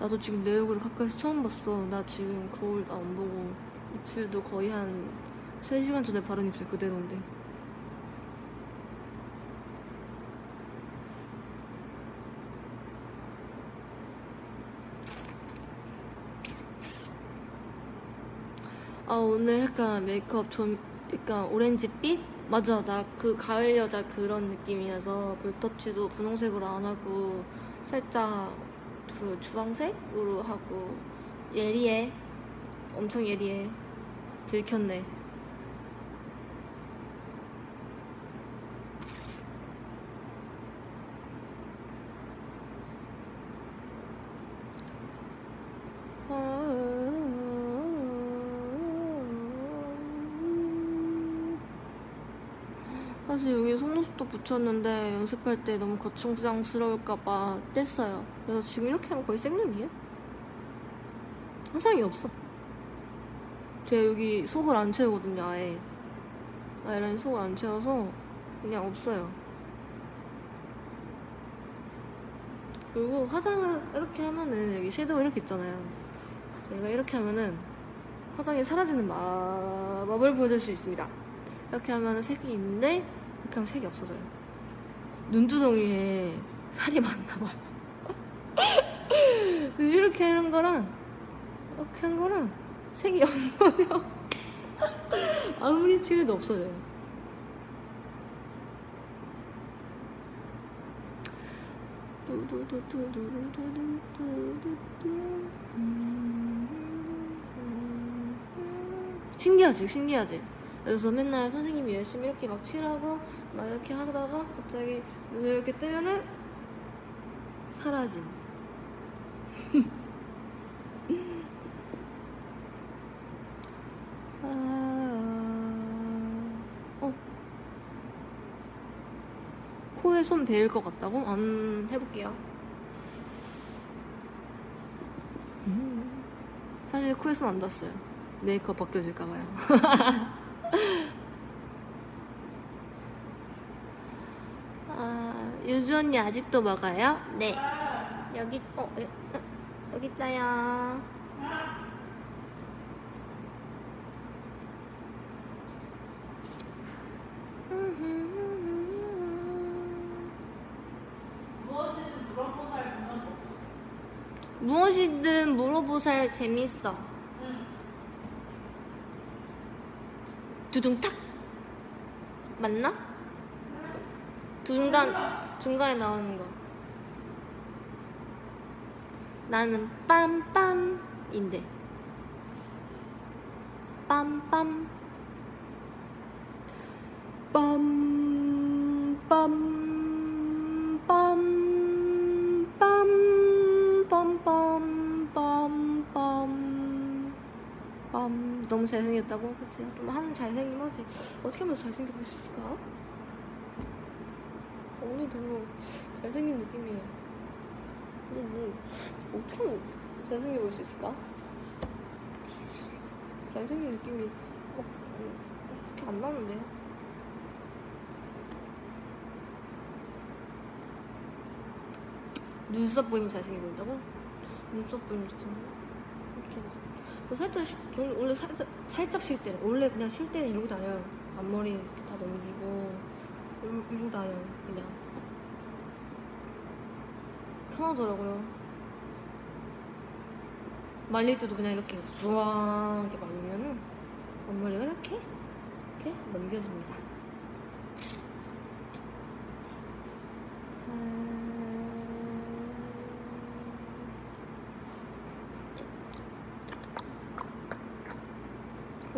나도 지금 내 얼굴을 가까이서 처음 봤어. 나 지금 거울 안 보고 입술도 거의 한 3시간 전에 바른 입술 그대로인데. 아 오늘 약간 메이크업 좀 약간 오렌지빛? 맞아 나 그 가을 여자 그런 느낌이어서 볼터치도 분홍색으로 안 하고 살짝 그 주황색으로 하고 예리해. 엄청 예리해. 들켰네 사실 여기 속눈썹도 붙였는데 연습할 때 너무 거충장스러울까봐 뗐어요. 그래서 지금 이렇게 하면 거의 생눈이에요. 화장이 없어. 제가 여기 속을 안 채우거든요, 아예. 아이라인 속을 안 채워서 그냥 없어요. 그리고 화장을 이렇게 하면은 여기 섀도우 이렇게 있잖아요. 제가 이렇게 하면은 화장이 사라지는 마법을 보여줄 수 있습니다. 이렇게 하면 색이 있는데 이렇게 하면 색이 없어져요. 눈두덩이에 살이 많나 봐요. 이렇게 하는 거랑 이렇게 한 거랑 색이 없어요. 아무리 칠해도 없어져요. 신기하지, 신기하지. 그래서 맨날 선생님이 열심히 이렇게 막 칠하고 막 이렇게 하다가 갑자기 눈을 이렇게 뜨면은 사라짐. 아, 어. 코에 손 베일 것 같다고? 안 해볼게요. 음. 사실 코에 손 안 닿았어요. 메이크업 벗겨질까봐요. 아, 유주 언니 아직도 먹어요? 네. 여기, 어, 여, 어, 여기 있다요. 무엇이든 물어보살 재밌어. 두둥탁 맞나? 중간 중간에 나오는 거. 나는 빰빰인데. 빰빰. 빰빰. 빰. 너무 잘생겼다고? 그치? 좀 하는 잘생긴 하지. 어떻게 하면 더 잘생겨 보일 수 있을까? 오늘 별로 잘생긴 느낌이에요. 오늘 뭐, 어떻게 하면 잘생겨 보일 수 있을까? 잘생긴 느낌이 막, 어, 어떻게 안 나는데? 눈썹 보이면 잘생겨 보인다고? 눈썹 보이면 잘생겨? 이렇게 해서. 저 살짝, 쉬- 저 원래 살짝, 살짝 쉴 때는, 원래 그냥 쉴 때는 이러고 다녀요. 앞머리 이렇게 다 넘기고, 이러, 이러고 다녀요, 그냥. 편하더라고요. 말릴 때도 그냥 이렇게 해서 쭈왕 이렇게 말리면은 앞머리가 이렇게, 이렇게 넘겨집니다.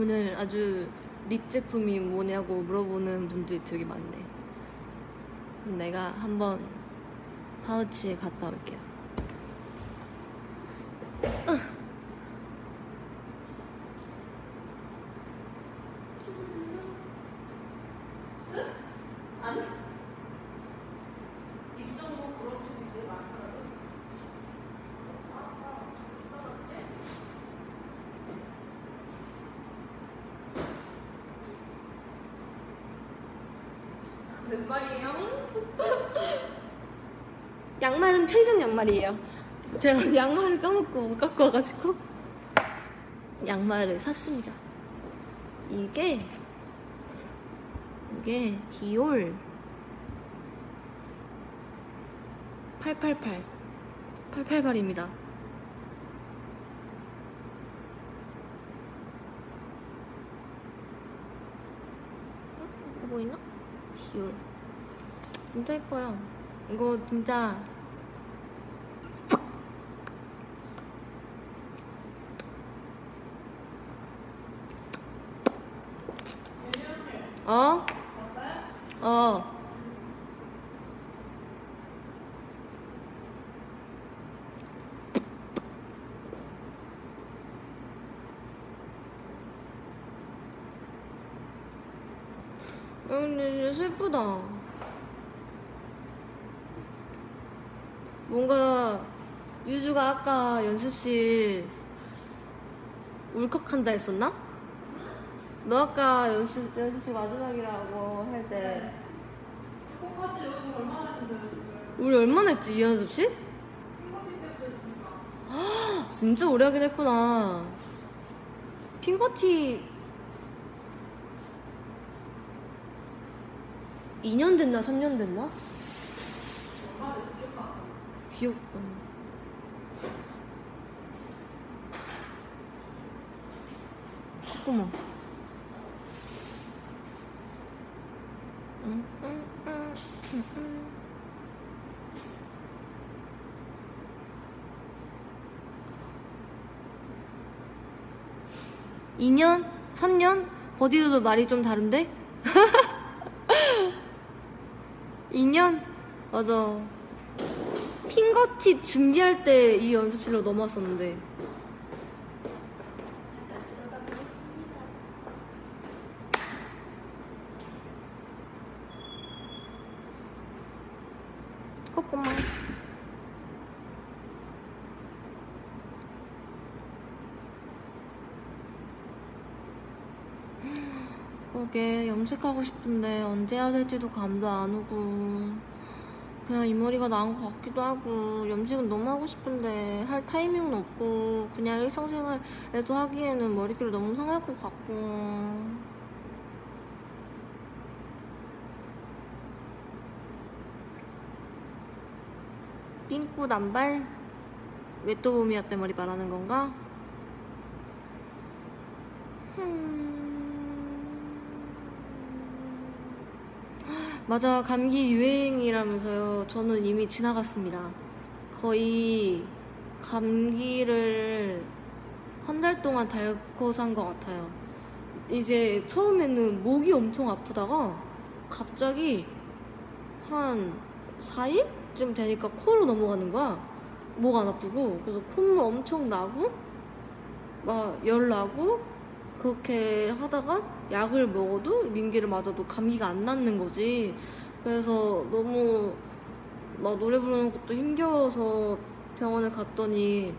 오늘 아주 립 제품이 뭐냐고 물어보는 분들이 되게 많네. 그럼 내가 한번 파우치에 갔다 올게요. 몇 말이에요? 양말은 편의점 양말이에요. 제가 양말을 까먹고 못 갖고 와가지고 양말을 샀습니다. 이게 이게 디올 888 888입니다. 이거 보이나? 디올 진짜 예뻐요. 이거 진짜 어? 어. 아, 근데 슬프다. 뭔가 유주가 아까 연습실 울컥한다 했었나? 너 아까 연습, 연습실 마지막이라고 할 때 똑같이 여기 얼마나 했는데 우리 얼마나 했지 이 연습실? 핑거티 때부터 했으니까 진짜 오래 하긴 했구나 핑거티 2년 됐나 3년 됐나? 기억 콧구멍 응, 응, 응, 응, 응. 이년 3년? 버디도 말이 좀 다른데? 2년? 맞아. 핑거팁 준비할 때 이 연습실로 넘어왔었는데. 콧구멍. 그게 염색하고 싶은데 언제 해야 될지도 감도 안 오고 그냥 이 머리가 나은 것 같기도 하고 염색은 너무 하고 싶은데 할 타이밍은 없고 그냥 일상생활에도 하기에는 머리결이 너무 상할 것 같고 삥꾸 단발? 왜또 봄이었대 머리 말하는 건가? 음. 맞아 감기 유행이라면서요. 저는 이미 지나갔습니다. 거의 감기를 한 달 동안 닳고 산 것 같아요. 이제 처음에는 목이 엄청 아프다가 갑자기 한 4일쯤 되니까 코로 넘어가는 거야. 목 안 아프고. 그래서 콧물 엄청 나고 막 열 나고 그렇게 하다가 약을 먹어도 민기를 맞아도 감기가 안 낫는 거지. 그래서 너무 막 노래 부르는 것도 힘겨워서 병원에 갔더니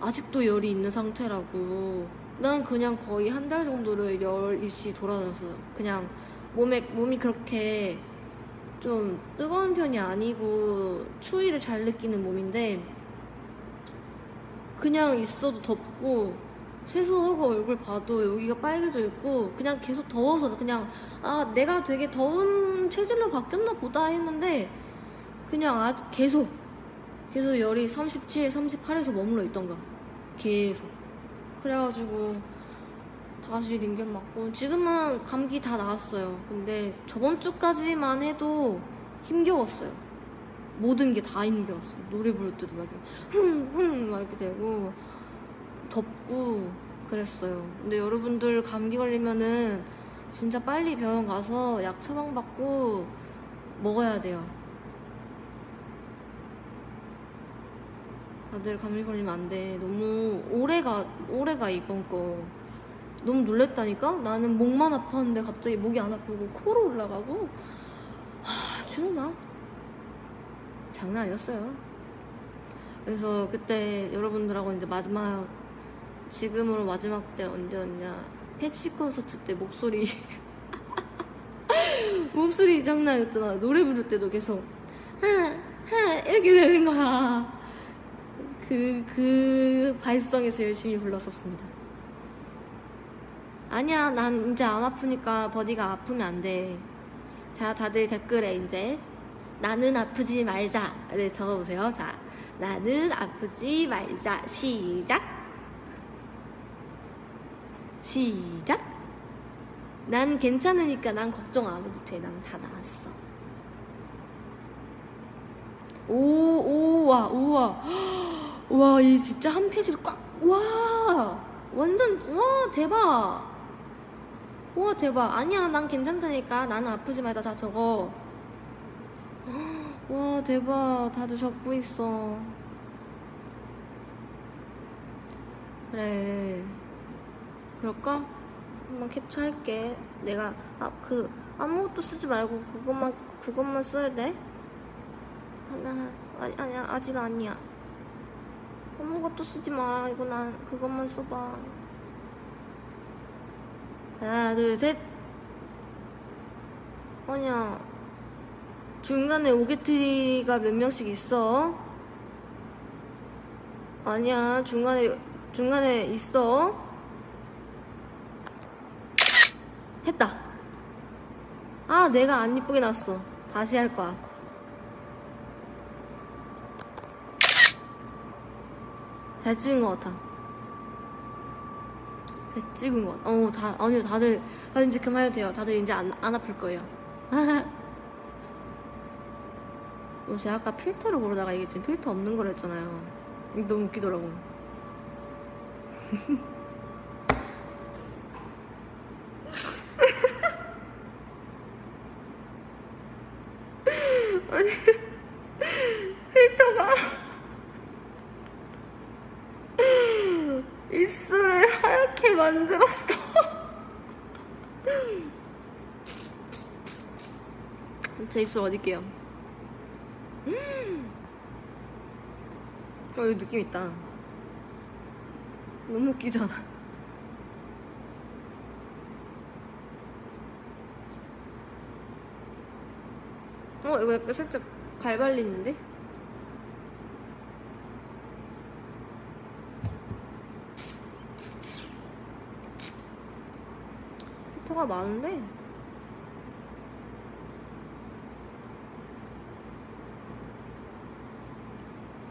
아직도 열이 있는 상태라고. 난 그냥 거의 한 달 정도를 열 일시 돌아다녔어요. 그냥 몸에 몸이 그렇게 좀 뜨거운 편이 아니고 추위를 잘 느끼는 몸인데 그냥 있어도 덥고 세수하고 얼굴 봐도 여기가 빨개져 있고 그냥 계속 더워서 그냥 아 내가 되게 더운 체질로 바뀌었나 보다 했는데 그냥 아직 계속 계속 열이 37, 38에서 머물러 있던가. 계속. 그래가지고 다시 링겔 맞고 지금은 감기 다 나았어요. 근데 저번 주까지만 해도 힘겨웠어요. 모든 게 다 힘겨웠어 노래 부를 때도 막 흥흥 막 이렇게 되고 덥고 그랬어요. 근데 여러분들 감기 걸리면은 진짜 빨리 병원 가서 약 처방받고 먹어야 돼요. 다들 감기 걸리면 안 돼. 너무 오래가, 오래가 이번 거. 너무 놀랬다니까? 나는 목만 아팠는데 갑자기 목이 안 아프고 코로 올라가고. 하, 주로 막 장난 아니었어요. 그래서 그때 여러분들하고 이제 마지막 지금으로 마지막 때 언제였냐 펩시 콘서트 때 목소리 목소리 장난 아니었잖아 노래 부를 때도 계속 하하 이렇게 되는 거야 그, 그 발성에서 열심히 불렀었습니다. 아니야, 난 이제 안 아프니까 버디가 아프면 안 돼. 자, 다들 댓글에 이제 나는 아프지 말자를 적어보세요. 자, 나는 아프지 말자. 시작. 시작. 난 괜찮으니까 난 걱정 안 해도 돼. 난 다 나았어. 오, 오, 와, 우와. 와, 이 진짜 한 페이지를 꽉, 와! 완전, 와, 대박! 와, 대박. 아니야, 난 괜찮다니까. 나는 아프지 말자. 자, 저거. 와, 대박. 다들 적고 있어. 그래. 그럴까? 한번 캡처할게. 내가, 아, 그, 아무것도 쓰지 말고 그것만, 그것만 써야 돼? 하나, 아니, 아니야, 아직 아니야. 아무것도 쓰지 마. 이거 난, 그것만 써봐. 하나, 둘, 셋. 아니야. 중간에 오게트리가 몇 명씩 있어? 아니야, 중간에, 중간에 있어? 했다. 아, 내가 안 이쁘게 났어. 다시 할 거야. 잘 찍은 것 같아. 잘 찍은 것 같아. 어, 다, 아니요, 다들, 다들 이제 그만해도 돼요. 다들 이제 안, 안 아플 거예요. 어, 제가 아까 필터를 고르다가 이게 지금 필터 없는. 이게 너무 웃기더라고. 아니, 필터가 입술을 하얗게 만들었어. 제 입술 어딜게요? 음. 어, 이 느낌 있다. 너무 웃기잖아. 어, 이거 약간 살짝 갈발리는데? 필터가 많은데?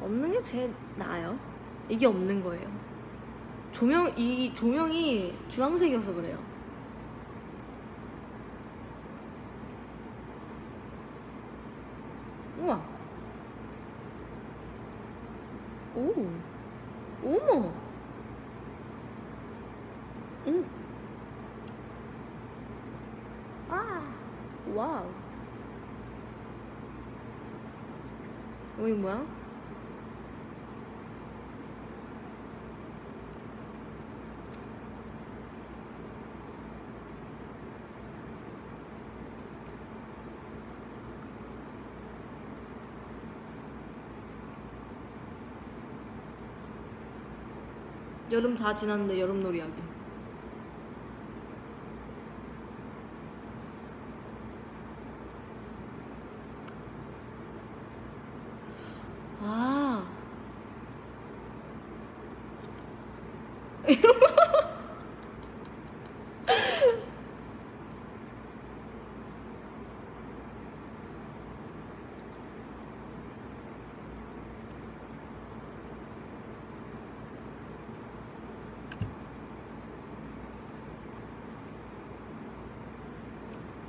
없는 게 제일 나아요. 이게 없는 거예요. 조명, 이 조명이 주황색이어서 그래요. 우와. 오. 어머. 응. 아. 와우. 어, 이거 뭐야? 여름 다 지났는데 여름놀이 하기. 아.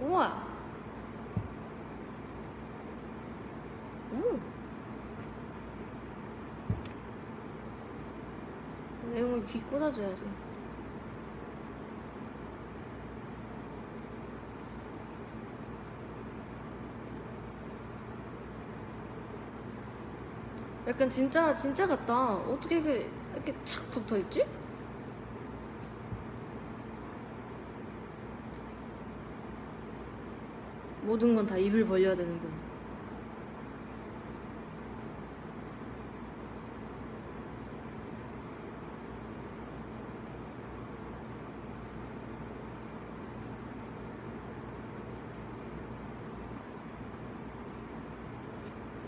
우와. 오. 이런 거귀 꽂아줘야지. 약간 진짜 진짜 같다. 어떻게 이렇게 이렇게 착 붙어 있지? 모든 건 다 입을 벌려야 되는군.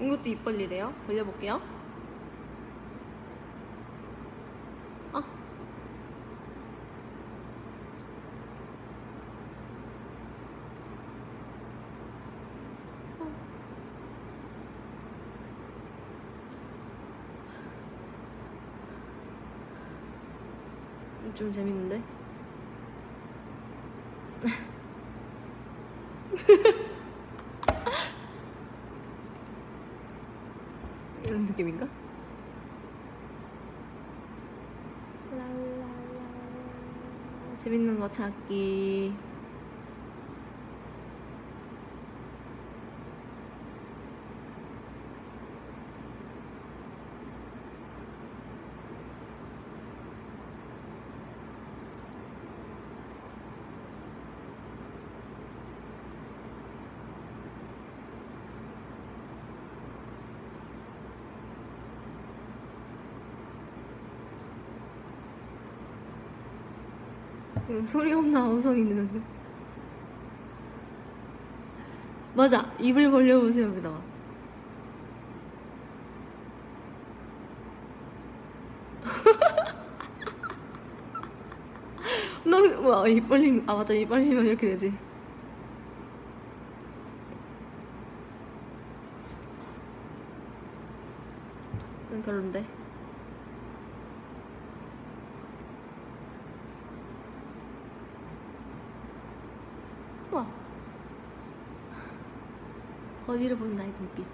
이것도 입 벌리래요. 벌려볼게요. 아. 어. 좀 재밌는데? 재밌는 거 찾기. 소리 없나 어성이 있는 맞아. 입을 벌려보세요 여기다가. 너 와 입 벌린 아 맞다. 입 벌리면 이렇게 되지. 별론데 우와 거리를 보는 나의 눈빛?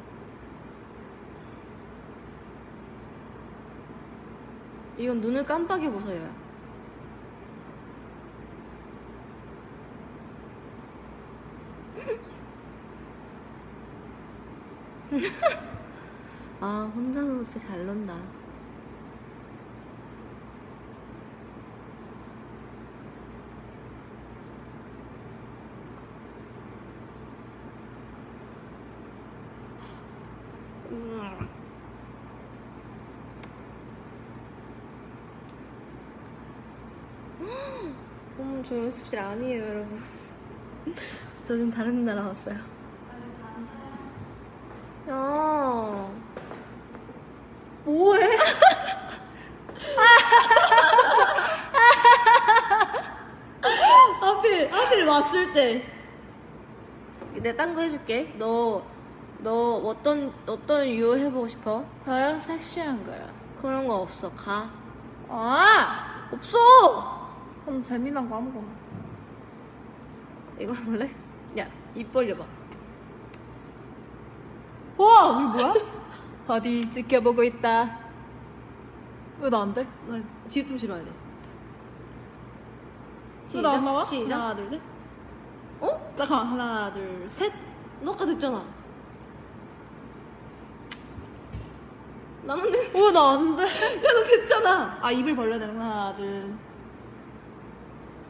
이건 눈을 깜빡이 보서요. 아 혼자서 진짜 잘 논다 음. 어머 저 연습실 아니에요 여러분 저 지금 다른 나라 왔어요 야 뭐해? 하필 하필 왔을 때 내가 딴 거 해줄게 너 너 어떤 어떤 유호 해보고 싶어? 저요? 섹시한 거요. 그런 거 없어 가 아! 없어 그럼 재미난 거 아무거나. 이거 볼래? 야입 벌려봐 와! 이게 뭐야? 어디 지켜보고 있다. 왜 나 안 돼? 나 뒤에 좀 실어야 돼왜나안 나와? 시작 하나, 둘, 셋. 어? 잠깐만. 하나, 둘, 셋. 너 아까 됐잖아 나만 돼. 왜나안 돼? 야, 너 됐잖아. 아, 입을 벌려야 되는 하나, 둘.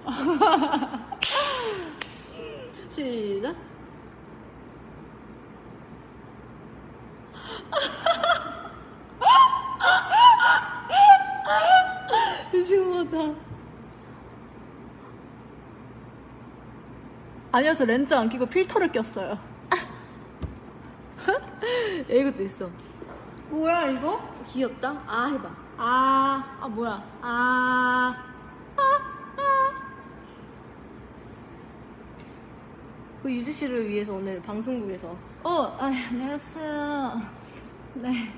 시작. 미친 것 같아. 아니요, 저 렌즈 안 끼고 필터를 꼈어요. 야, 이것도 있어. 뭐야, 이거? 귀엽다? 아, 해봐. 아, 아, 뭐야. 아. 그 유주 씨를 위해서 오늘 방송국에서. 어, 아, 안녕하세요. 네.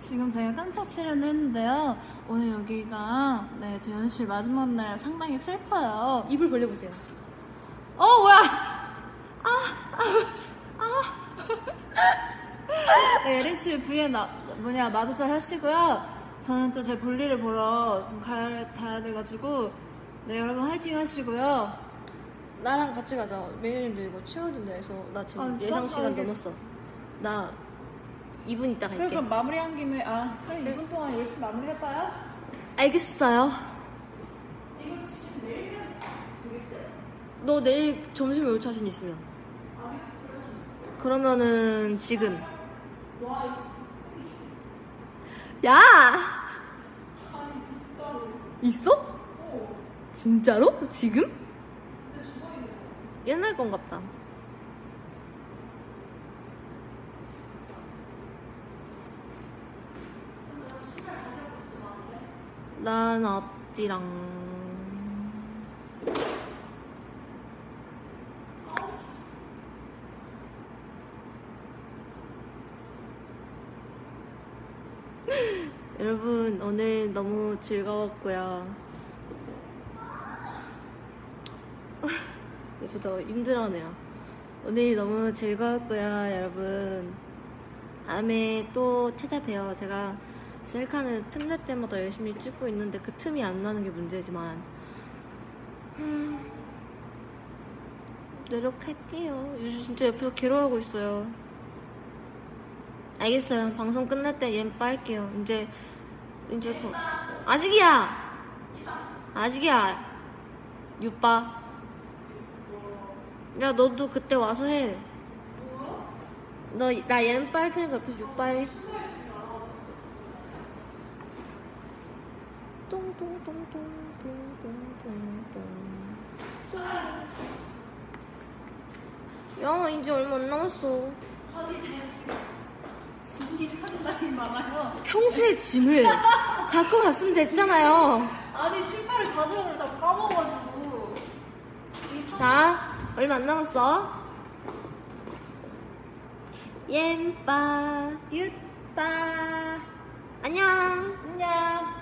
지금 제가 깜짝 출연을 했는데요. 오늘 여기가, 네, 제 연실 마지막 날 상당히 슬퍼요. 입을 벌려보세요. 어, 뭐야! 네, 예린 씨 V에 나, 뭐냐, 마주잘 하시고요. 저는 또 제 볼일을 보러 좀 가야 돼가지고, 네, 여러분 화이팅 하시고요. 나랑 같이 가자. 매니저님도 이거 치워야 된다 해서 나 지금 아, 예상 시간 깜빡이게. 넘었어. 나 2분 있다 갈게. 그럼 마무리한 김에, 아, 그럼 2분 동안 열심히 마무리해봐요. 알겠어요. 이거 지금 되겠지? 너 내일 점심에 올 자신 있으면. 그러면은 지금. 야! 있어? 어. 진짜로? 지금? 옛날 건 같다. 난 없지랑. 여러분, 오늘 너무 즐거웠고요. 옆에서 힘들어하네요. 오늘 너무 즐거웠고요, 여러분. 다음에 또 찾아봬요. 제가 셀카는 틈날 때마다 열심히 찍고 있는데 그 틈이 안 나는 게 문제지만 음, 노력할게요. 유주 진짜 옆에서 괴로워하고 있어요. 알겠어요. 방송 끝날 때얘 빨게요. 이제 이제 그 아직이야. 아직이야. 유빠. 야 너도 그때 와서 해. 너나 얘는 빨 테니까 옆에서 육빠해. 야 이제 얼마 안 남았어. 짐이 상당히 많아요. 평소에 짐을 갖고 갔으면 됐잖아요. 아니 신발을 가져오면 자꾸 까먹어가지고. 자. 얼마 안 남았어. 옌빠, 유빠 안녕. 안녕.